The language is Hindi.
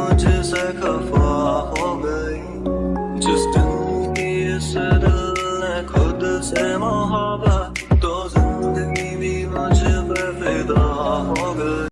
मुझसे खफा हो गई। जिस दिन की इस ने खुद से मोहब्बत